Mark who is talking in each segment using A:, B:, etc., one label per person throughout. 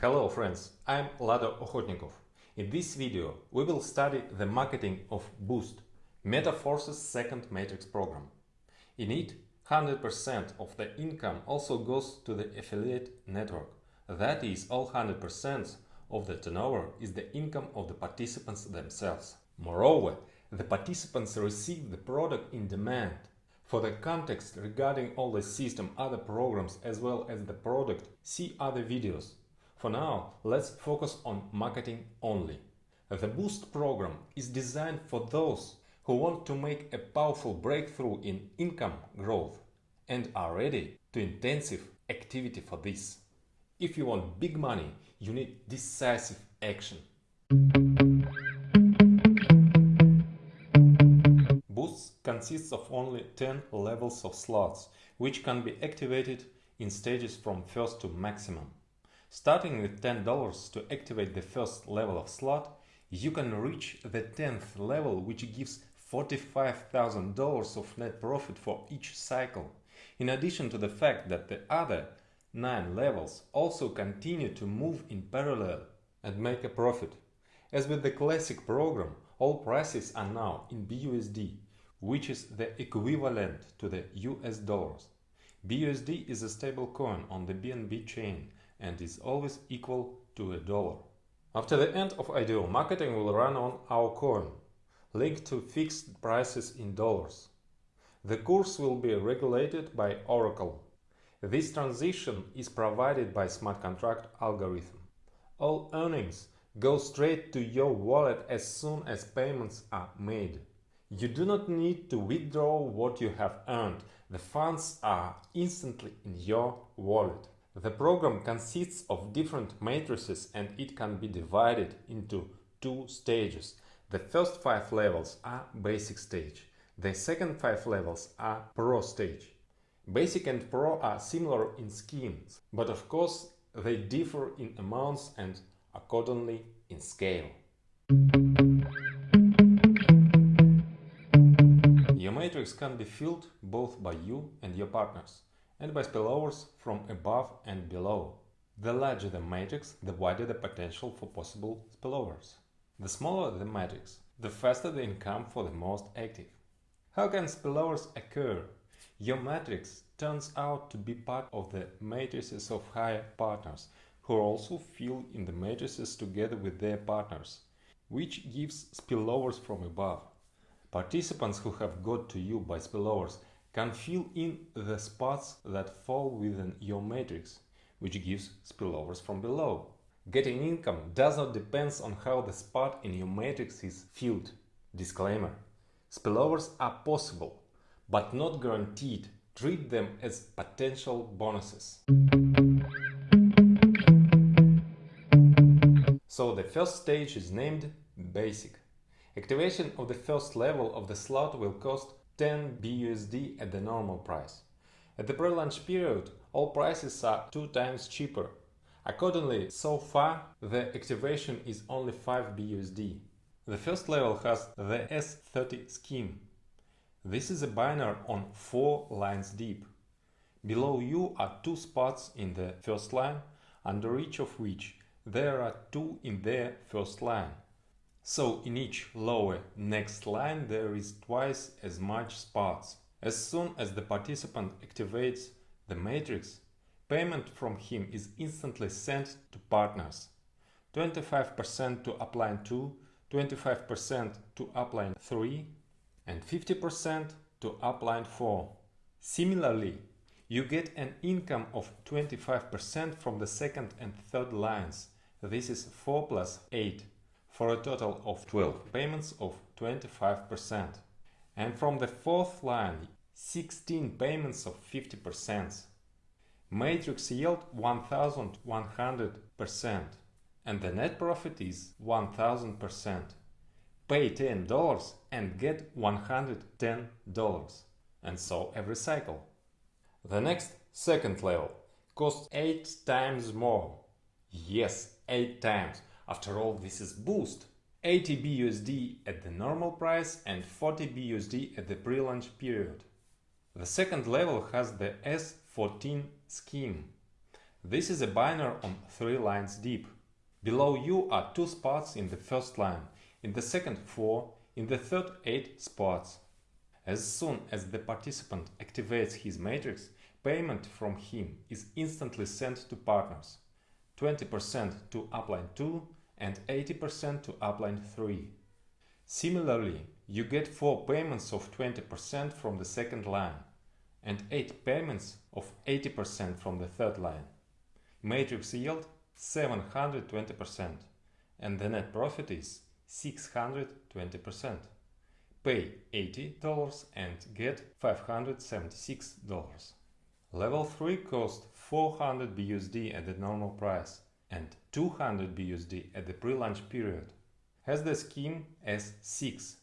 A: Hello friends, I'm Lado Okhotnikov. In this video we will study the marketing of Boost, MetaForce's second matrix program. In it, 100% of the income also goes to the affiliate network. That is, all 100% of the turnover is the income of the participants themselves. Moreover, the participants receive the product in demand. For the context regarding all the system, other programs as well as the product, see other videos. For now, let's focus on marketing only. The Boost program is designed for those who want to make a powerful breakthrough in income growth and are ready to intensive activity for this. If you want big money, you need decisive action. Boost consists of only 10 levels of slots, which can be activated in stages from first to maximum. Starting with $10 to activate the first level of slot, you can reach the 10th level which gives $45,000 of net profit for each cycle, in addition to the fact that the other 9 levels also continue to move in parallel and make a profit. As with the classic program, all prices are now in BUSD, which is the equivalent to the US dollars. BUSD is a stable coin on the BNB chain and is always equal to a dollar. After the end of IDO, marketing will run on our coin, linked to fixed prices in dollars. The course will be regulated by Oracle. This transition is provided by smart contract algorithm. All earnings go straight to your wallet as soon as payments are made. You do not need to withdraw what you have earned. The funds are instantly in your wallet. The program consists of different matrices and it can be divided into two stages. The first five levels are basic stage. The second five levels are pro stage. Basic and pro are similar in schemes, but of course they differ in amounts and accordingly in scale. Your matrix can be filled both by you and your partners and by spillovers from above and below. The larger the matrix, the wider the potential for possible spillovers. The smaller the matrix, the faster the income for the most active. How can spillovers occur? Your matrix turns out to be part of the matrices of higher partners, who also fill in the matrices together with their partners, which gives spillovers from above. Participants who have got to you by spillovers can fill in the spots that fall within your matrix, which gives spillovers from below. Getting income does not depend on how the spot in your matrix is filled. Disclaimer. Spillovers are possible, but not guaranteed. Treat them as potential bonuses. So the first stage is named Basic. Activation of the first level of the slot will cost 10 BUSD at the normal price. At the pre-launch period, all prices are two times cheaper. Accordingly, so far, the activation is only 5 BUSD. The first level has the S30 scheme. This is a binary on 4 lines deep. Below you are two spots in the first line, under each of which there are two in their first line. So in each lower next line there is twice as much spots. As soon as the participant activates the matrix, payment from him is instantly sent to partners. 25% to upline 2, 25% to upline 3 and 50% to upline 4. Similarly, you get an income of 25% from the second and third lines. This is 4 plus 8 for a total of 12 payments of 25%. And from the fourth line, 16 payments of 50%. Matrix yield 1100% and the net profit is 1000%. Pay $10 and get $110 and so every cycle. The next second level costs 8 times more. Yes, 8 times after all, this is Boost. 80 BUSD at the normal price and 40 BUSD at the pre-launch period. The second level has the S14 scheme. This is a binary on three lines deep. Below you are two spots in the first line, in the second four, in the third eight spots. As soon as the participant activates his matrix, payment from him is instantly sent to partners. 20% to upline 2 and 80% to upline 3. Similarly, you get 4 payments of 20% from the second line and 8 payments of 80% from the third line. Matrix yield 720% and the net profit is 620%. Pay $80 and get $576. Level 3 cost 400 BUSD at the normal price and 200 BUSD at the pre-launch period. Has the scheme S6.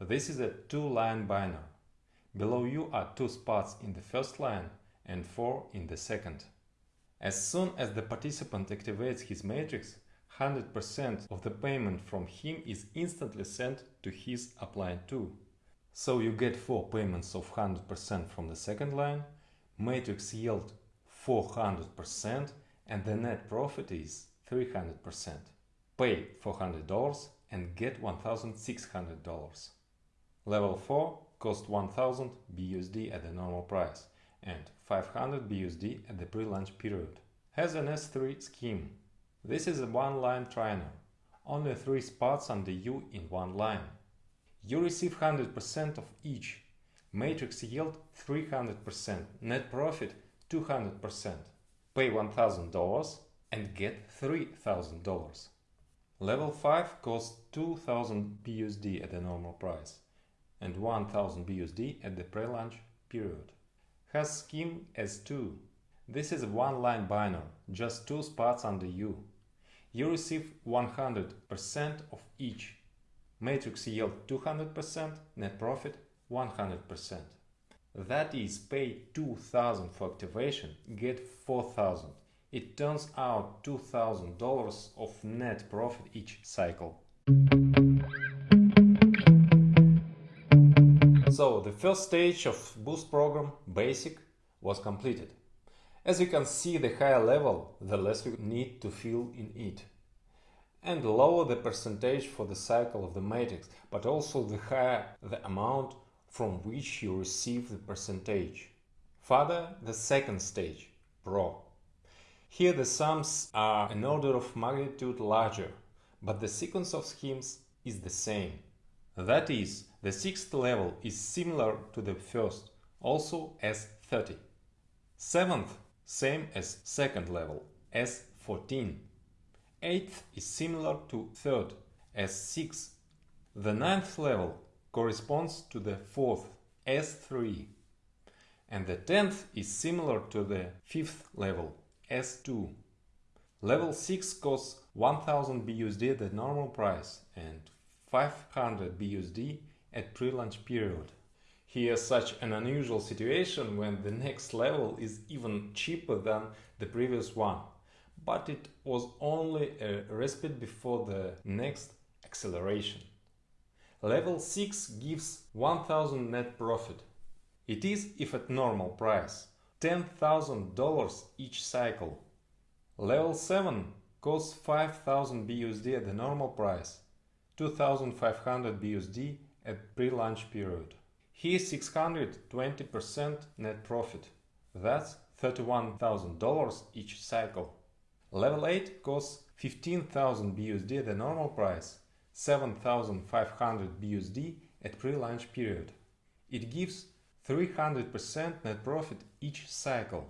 A: This is a two-line binary. Below you are two spots in the first line and four in the second. As soon as the participant activates his matrix, 100% of the payment from him is instantly sent to his upline 2. So you get 4 payments of 100% from the second line, matrix yield 400% and the net profit is 300%. Pay $400 and get $1,600. Level 4 cost 1000 BUSD at the normal price and 500 BUSD at the pre-launch period. Has an S3 scheme. This is a one-line trinary. Only three spots under you in one line. You receive 100% of each. Matrix yield 300%, net profit 200%. Pay $1000 and get $3000. Level 5 costs 2000 BUSD at the normal price and 1000 BUSD at the pre-launch period. Has scheme S2. This is a one-line binary, just two spots under you. You receive 100% of each. Matrix yield 200%, net profit 100%. That is, pay 2000 for activation, get 4000. It turns out $2000 of net profit each cycle. So the first stage of Boost program, Basic, was completed. As you can see, the higher level, the less you need to fill in it. And lower the percentage for the cycle of the matrix, but also the higher the amount from which you receive the percentage. Further, the second stage, Pro. Here the sums are an order of magnitude larger, but the sequence of schemes is the same. That is, the sixth level is similar to the first, also S30. Seventh, same as second level, S14. Eighth is similar to third, S6. The ninth level corresponds to the fourth, S3. And the tenth is similar to the fifth level, S2. Level 6 costs 1000 BUSD at the normal price and 500 BUSD at pre-launch period. Here such an unusual situation when the next level is even cheaper than the previous one. But it was only a respite before the next acceleration. Level 6 gives 1000 net profit. It is if at normal price. $10,000 each cycle. Level 7 costs 5000 BUSD at the normal price, 2500 BUSD at pre-launch period. Here 620% net profit. That's $31,000 each cycle. Level 8 costs 15,000 BUSD at the normal price, 7,500 BUSD at pre-launch period. It gives 300% net profit each cycle.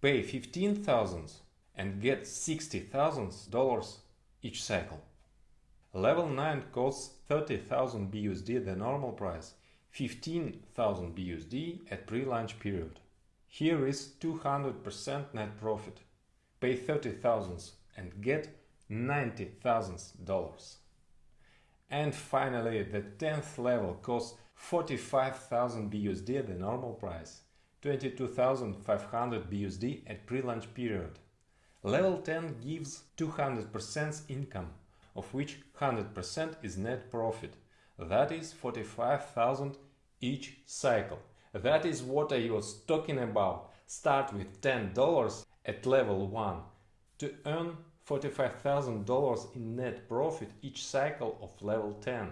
A: Pay 15,000 and get $60,000 each cycle. Level 9 costs 30,000 BUSD the normal price, 15,000 BUSD at pre-launch period. Here is 200% net profit. Pay 30,000 and get $90,000. And finally, the 10th level costs 45,000 BUSD at the normal price, 22,500 BUSD at pre-launch period. Level 10 gives 200% income, of which 100% is net profit. That is 45,000 each cycle. That is what I was talking about. Start with $10 at level 1 to earn $45,000 in net profit each cycle of level 10.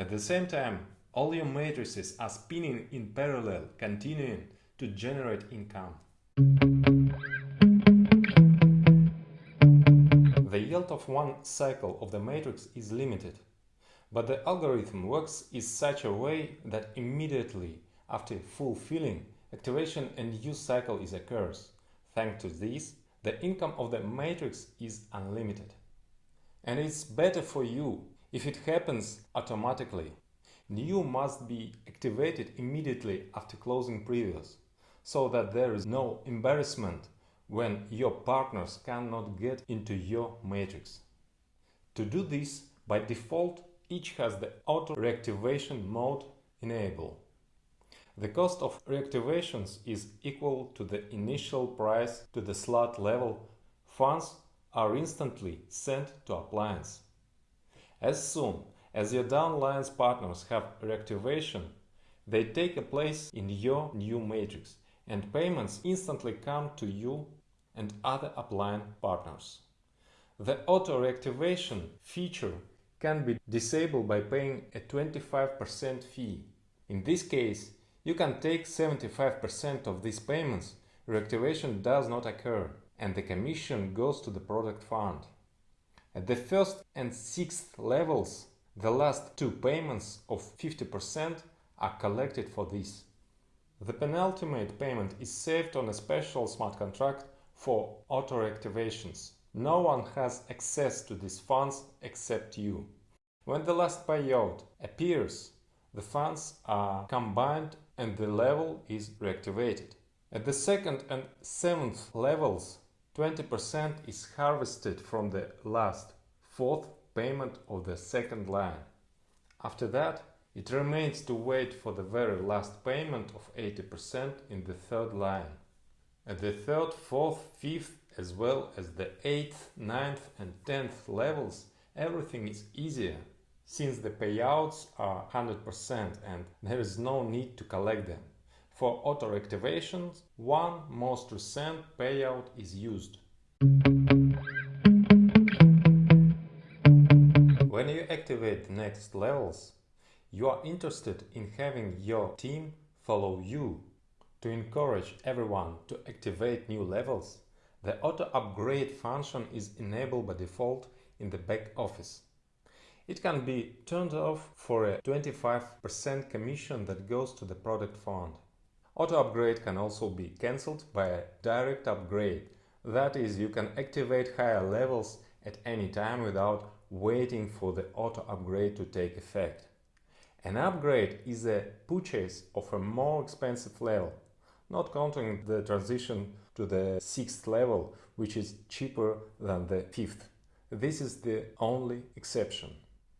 A: At the same time, all your matrices are spinning in parallel, continuing to generate income. The yield of one cycle of the matrix is limited, but the algorithm works in such a way that immediately after fulfilling activation and use cycle is occurs. Thanks to this, the income of the matrix is unlimited. And it's better for you if it happens automatically. New must be activated immediately after closing previous, so that there is no embarrassment when your partners cannot get into your matrix. To do this, by default, each has the auto reactivation mode enabled. The cost of reactivations is equal to the initial price to the slot level. Funds are instantly sent to uplines. As soon as your downline's partners have reactivation, they take a place in your new matrix and payments instantly come to you and other upline partners. The auto reactivation feature can be disabled by paying a 25% fee. In this case, you can take 75% of these payments, reactivation does not occur, and the commission goes to the product fund. At the first and sixth levels, the last two payments of 50% are collected for this. The penultimate payment is saved on a special smart contract for auto reactivations. No one has access to these funds except you. When the last payout appears, the funds are combined and the level is reactivated. At the second and seventh levels, 20% is harvested from the last fourth payment of the second line. After that, it remains to wait for the very last payment of 80% in the third line. At the third, fourth, fifth, as well as the eighth, ninth and tenth levels, everything is easier since the payouts are 100% and there is no need to collect them. For auto activations, one most recent payout is used. When you activate the next levels, you are interested in having your team follow you. To encourage everyone to activate new levels, the auto upgrade function is enabled by default in the back office. It can be turned off for a 25% commission that goes to the product fund. Auto upgrade can also be cancelled by a direct upgrade. That is, you can activate higher levels at any time without waiting for the auto upgrade to take effect. An upgrade is a purchase of a more expensive level, not counting the transition to the sixth level, which is cheaper than the fifth. This is the only exception.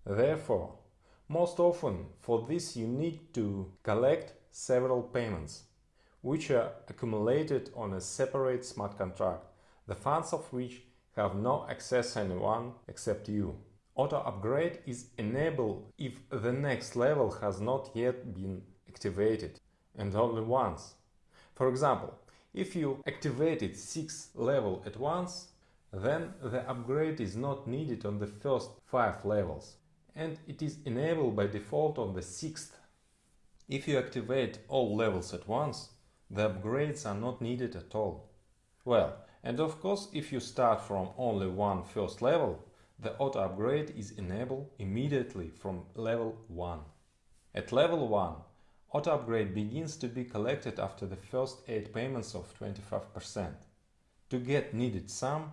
A: Therefore, most often for this you need to collect several payments, which are accumulated on a separate smart contract, the funds of which have no access anyone except you. Auto upgrade is enabled if the next level has not yet been activated and only once. For example, if you activated 6th level at once, then the upgrade is not needed on the first 5 levels and it is enabled by default on the sixth. If you activate all levels at once, the upgrades are not needed at all. Well, and of course, if you start from only one first level, the auto upgrade is enabled immediately from level 1. At level 1, auto upgrade begins to be collected after the first 8 payments of 25%. To get needed sum,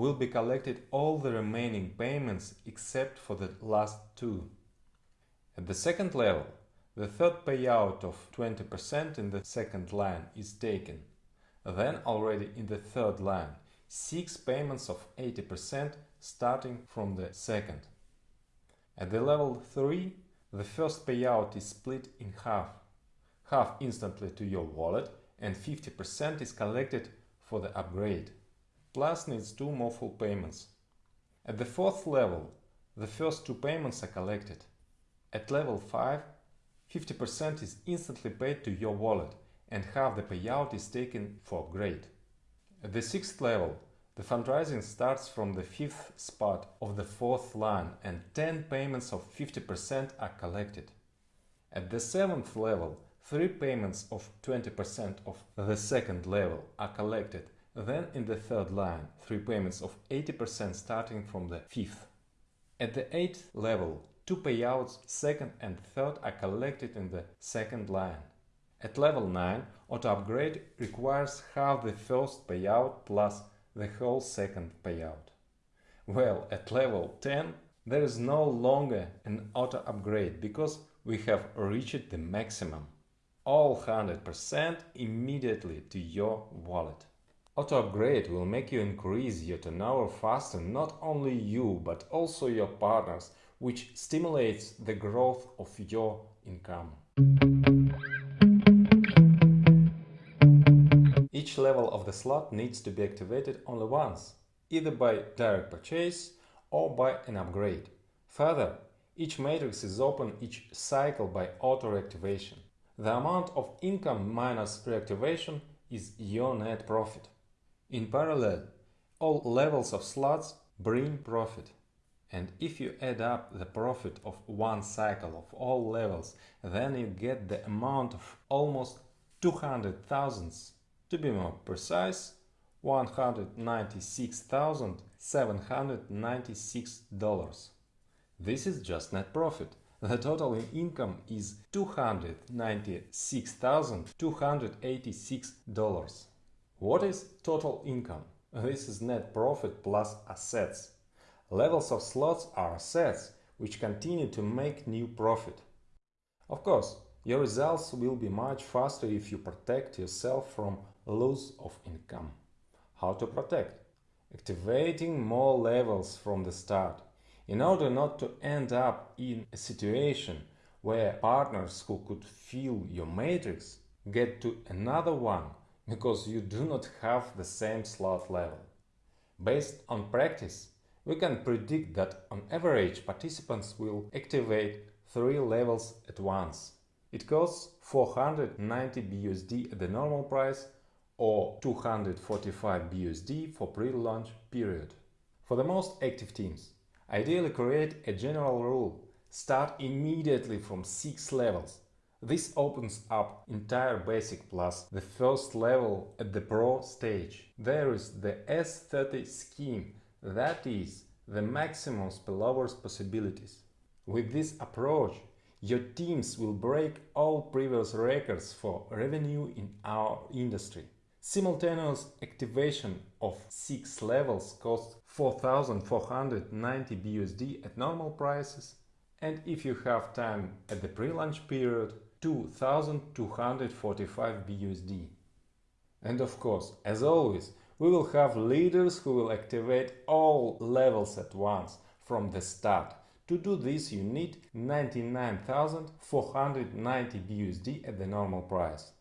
A: will be collected all the remaining payments except for the last two. At the second level, the third payout of 20% in the second line is taken. Then already in the third line, six payments of 80% starting from the second. At the level 3, the first payout is split in half, half instantly to your wallet and 50% is collected for the upgrade plus needs two more full payments. At the fourth level, the first two payments are collected. At level 5, 50% is instantly paid to your wallet and half the payout is taken for grade. At the sixth level, the fundraising starts from the fifth spot of the fourth line and 10 payments of 50% are collected. At the seventh level, three payments of 20% of the second level are collected. Then in the third line, three payments of 80% starting from the fifth. At the eighth level, two payouts second and third are collected in the second line. At level 9, auto upgrade requires half the first payout plus the whole second payout. Well, at level 10, there is no longer an auto upgrade because we have reached the maximum. All 100% immediately to your wallet. Auto upgrade will make you increase your turnover faster, not only you, but also your partners, which stimulates the growth of your income. Each level of the slot needs to be activated only once, either by direct purchase or by an upgrade. Further, each matrix is open each cycle by auto reactivation. The amount of income minus reactivation is your net profit. In parallel, all levels of slots bring profit. And if you add up the profit of one cycle of all levels, then you get the amount of almost 200 thousands to be more precise, $196,796. This is just net profit. The total in income is $296,286. What is total income? This is net profit plus assets. Levels of slots are assets, which continue to make new profit. Of course, your results will be much faster if you protect yourself from loss of income. How to protect? Activating more levels from the start. In order not to end up in a situation where partners who could fill your matrix get to another one because you do not have the same slot level. Based on practice, we can predict that on average participants will activate three levels at once. It costs 490 BUSD at the normal price or 245 BUSD for pre-launch period. For the most active teams, ideally create a general rule. Start immediately from 6 levels. This opens up entire basic plus the first level at the pro stage. There is the S30 scheme, that is, the maximum spillovers possibilities. With this approach, your teams will break all previous records for revenue in our industry. Simultaneous activation of 6 levels costs 4490 BUSD at normal prices and if you have time at the pre-launch period 2245 BUSD. And of course, as always, we will have leaders who will activate all levels at once from the start. To do this you need 99,490 BUSD at the normal price.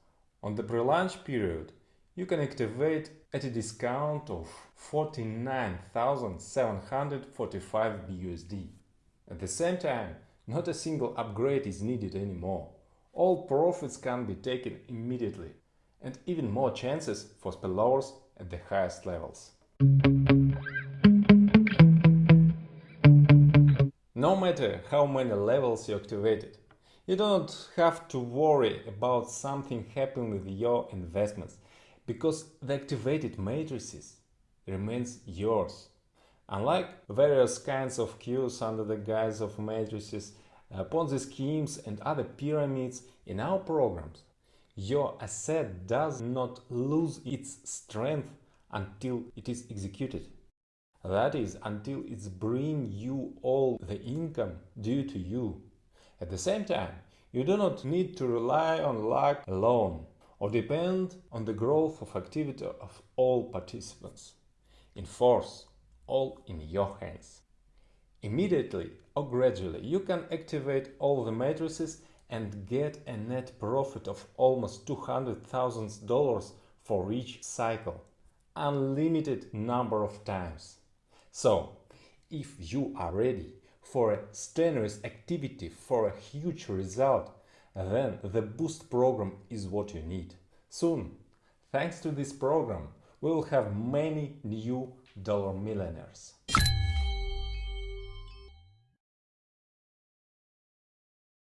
A: On the pre-launch period you can activate at a discount of 49,745 BUSD. At the same time, not a single upgrade is needed anymore. All profits can be taken immediately and even more chances for spillovers at the highest levels. No matter how many levels you activated, you don't have to worry about something happening with your investments because the activated matrices remains yours. Unlike various kinds of queues under the guise of matrices, Uh, Ponzi schemes and other pyramids in our programs, your asset does not lose its strength until it is executed. That is, until it's bring you all the income due to you. At the same time, you do not need to rely on luck alone or depend on the growth of activity of all participants. In force, all in your hands. Immediately or gradually you can activate all the matrices and get a net profit of almost $200,000 for each cycle, unlimited number of times. So, if you are ready for a strenuous activity for a huge result, then the Boost program is what you need. Soon, thanks to this program, we will have many new dollar millionaires.